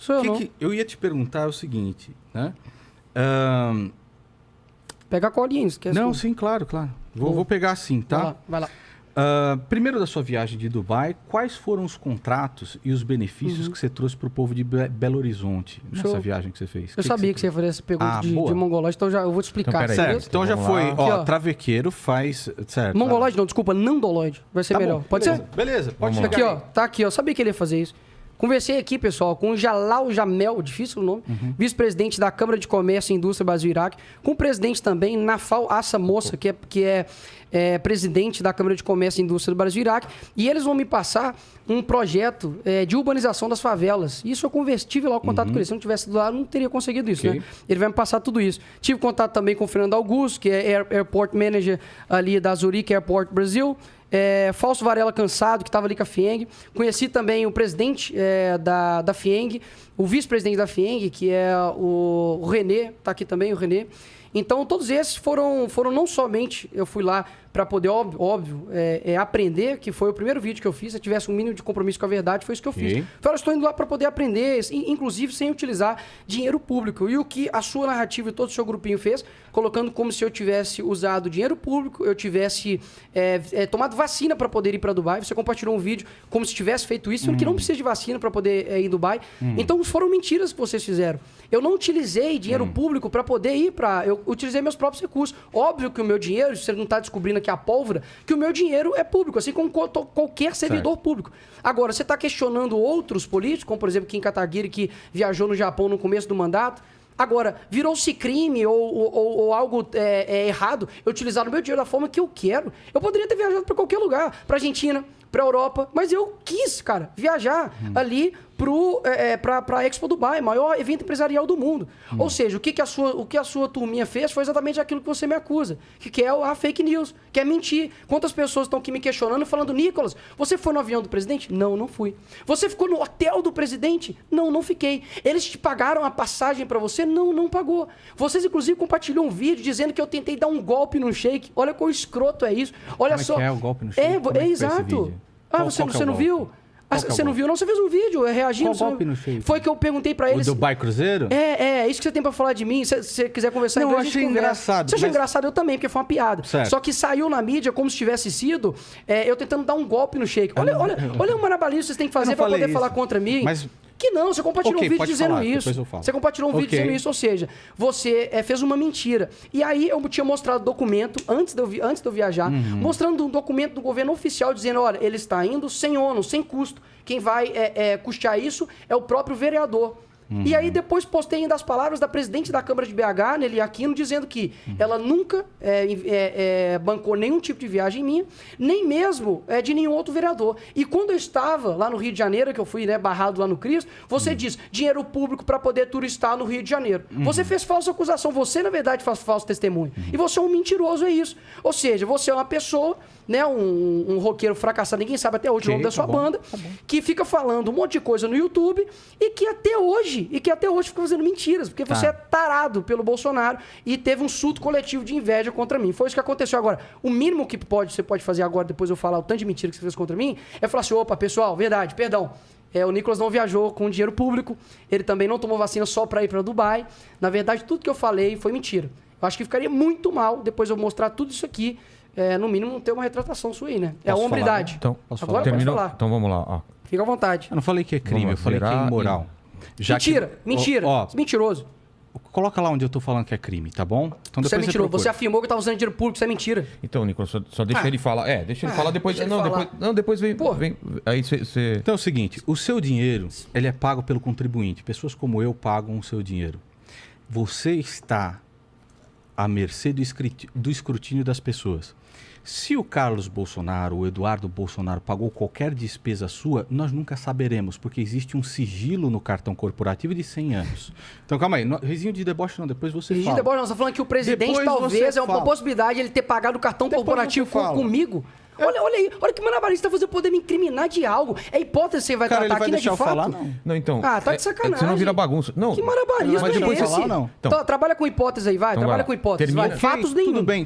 Sou eu, Que não. que- eu ia te perguntar o seguinte, né? Ahn, Pega a colinha, esquece. não, sim, claro, claro. Vou, Vou. pegar sim, Vai tá? lá, vai lá. Ah, primeiro da sua viagem de Dubai, quais foram os contratos e os benefícios que você trouxe para o povo de Be- Belo Horizonte nessa Uhum. Show. viagem que você fez? Eu sabia que você ia fazer essa pergunta Ah, de, de mongolóide, então já, eu vou te explicar. Então. Certo, então já foi, ó, Aqui, ó. travequeiro faz, certo. Mongolóide não, desculpa, nandolóide. Vai ser Tá melhor. bom, Pode beleza, ser? Beleza, pode chegar Aqui, ó. Tá aqui, ó. Sabia que ele ia fazer isso. Conversei aqui, pessoal, com o Jalal Jamel, difícil o nome, Uhum. vice-presidente da Câmara de Comércio e Indústria Brasil-Iraque, com o presidente também, Nafal Assa Moça, que é, que é, é, presidente da Câmara de Comércio e Indústria do Brasil-Iraque, e eles vão me passar um projeto é, de urbanização das favelas. Isso eu conversi, tive lá o contato com ele. Se eu não tivesse lá, eu não teria conseguido isso, Uhum. Ok. né? Ele vai me passar tudo isso. Tive contato também com o Fernando Augusto, que é Air- Airport Manager ali da Zurich Airport Brasil. É, Fausto Varela Cansado, que estava ali com a FIENG. Conheci também o presidente é, da, da FIENG, o vice-presidente da FIENG, que é o, o Renê, está aqui também o Renê. Então, todos esses foram, foram não somente eu fui lá para poder, óbvio, óbvio é, é, aprender, que foi o primeiro vídeo que eu fiz. Se eu tivesse um mínimo de compromisso com a verdade, foi isso que eu fiz. Ok. Falei, estou indo lá para poder aprender, in- inclusive sem utilizar dinheiro público. E o que a sua narrativa e todo o seu grupinho fez, colocando como se eu tivesse usado dinheiro público, eu tivesse é, é, tomado vacina para poder ir para Dubai. Você compartilhou um vídeo como se tivesse feito isso, sendo que não precisa de vacina para poder é, ir em Dubai. Então foram mentiras que vocês fizeram. Eu não utilizei dinheiro público para poder ir para. Eu utilizei meus próprios recursos. Óbvio que o meu dinheiro, você não está descobrindo aqui a pólvora, que o meu dinheiro é público, assim como qualquer servidor público. Agora, você está questionando outros políticos, como por exemplo Kim Kataguiri, que viajou no Japão no começo do mandato. Agora, virou-se crime ou, ou- ou- ou algo é, é, errado eu utilizar o meu dinheiro da forma que eu quero. Eu poderia ter viajado para qualquer lugar, para Argentina, para Europa, mas eu quis, cara, viajar ali pro, é, é, pra, pra Expo Dubai, maior evento empresarial do mundo. Ou seja, o que, que, a sua, o que a sua turminha fez foi exatamente aquilo que você me acusa, que, que é a fake news, que é mentir. Quantas pessoas estão aqui me questionando, falando, Nicolas, você foi no avião do presidente? Não, não fui. Você ficou no hotel do presidente? Não, não fiquei. Eles te pagaram a passagem para você? Não, não pagou. Vocês, inclusive, compartilham um vídeo dizendo que eu tentei dar um golpe no shake. Olha quão escroto é isso. Olha Como é só. que é o golpe no É, shake? é é esse exato. Ah, você, qual que é você o não viu? Ah, é o você não viu? Não, você fez um vídeo é, reagindo. Qual não- golpe no shake? Foi que eu perguntei pra O eles. Dubai Cruzeiro? É, é, isso que você tem pra falar de mim. Se você quiser conversar Não, em eu inglês, achei engraçado, Você achou mas- engraçado? Eu também, porque foi uma piada. Certo. Só que saiu na mídia como se tivesse sido é, eu tentando dar um golpe no shake. Olha, olha, olha o marabalhismo que vocês têm que fazer não pra poder falar isso. contra mim. Mas- Que não, você compartilhou Ok, um vídeo dizendo falar, isso. Você compartilhou um vídeo Ok. dizendo isso, ou seja, você é, fez uma mentira. E aí eu tinha mostrado documento, antes de eu, vi- antes de eu viajar, Uhum. mostrando um documento do governo oficial dizendo, olha, ele está indo sem ônus, sem custo. Quem vai é, é, custear isso é o próprio vereador. E aí depois postei ainda as palavras da presidente da Câmara de BH, Nelly Aquino, dizendo que ela nunca é, é, é, bancou nenhum tipo de viagem minha, nem mesmo é, de nenhum outro vereador. E quando eu estava lá no Rio de Janeiro, que eu fui né, barrado lá no Cristo, você diz dinheiro público para poder turistar no Rio de Janeiro. Você fez falsa acusação, você na verdade faz falso testemunho. E você é um mentiroso, é isso. Ou seja, você é uma pessoa, né, um, um roqueiro fracassado, ninguém sabe até hoje o Ok, nome da tá sua bom, banda, que fica falando um monte de coisa no YouTube e que até hoje, e que até hoje fica fazendo mentiras, porque você é tarado pelo Bolsonaro e teve um surto coletivo de inveja contra mim. Foi isso que aconteceu agora. O mínimo que pode, você pode fazer agora, depois eu falar o tanto de mentira que você fez contra mim, é falar assim: opa, pessoal, verdade, perdão. É, o Nicolas não viajou com dinheiro público, ele também não tomou vacina só para ir para Dubai. Na verdade, tudo que eu falei foi mentira. Eu acho que ficaria muito mal depois eu mostrar tudo isso aqui. é, no mínimo, ter uma retratação sua aí, né? É a Posso hombridade. Então, Posso Agora falar? pode terminou. falar. Então vamos lá. Ó. Fica à vontade. Eu não falei que é crime, Vamos eu falei que é imoral. Já que- mentira, mentira. Ó, Mentiroso. ó, coloca lá onde eu tô falando que é crime, tá bom? Então Você é mentiroso. Você afirmou que estava usando dinheiro público, isso é mentira. Então, Nicolas, só, só deixa Ah. ele falar. É, deixa ele Ah, falar depois. ele Não, falar. depois, não, depois vem. Pô. vem aí você. Então é o seguinte, o seu dinheiro, ele é pago pelo contribuinte. Pessoas como eu pagam o seu dinheiro. Você está à mercê do escrutínio das pessoas. Se o Carlos Bolsonaro, o Eduardo Bolsonaro pagou qualquer despesa sua, nós nunca saberemos, porque existe um sigilo no cartão corporativo de 100 anos. Então calma aí, risinho de deboche não, depois você Regina fala. Deboche, nós estamos falando que o presidente Depois talvez você é uma fala. possibilidade ele ter pagado o cartão Depois corporativo você com- comigo. Olha, olha aí, olha que maravilhoso tá fazendo poder me incriminar de algo. É hipótese que você vai Cara, ele tratar vai aqui, né, de deixar eu fato? falar? Não. Não, então. Ah, tá de é- sacanagem. É, senão vira bagunça. Não. Que malabarismo Mas é depois esse? você fala, não. Então- Tá, trabalha com hipótese aí, vai. Então trabalha com hipótese. Termina. Vai. Fatos nenhum. Tudo bem,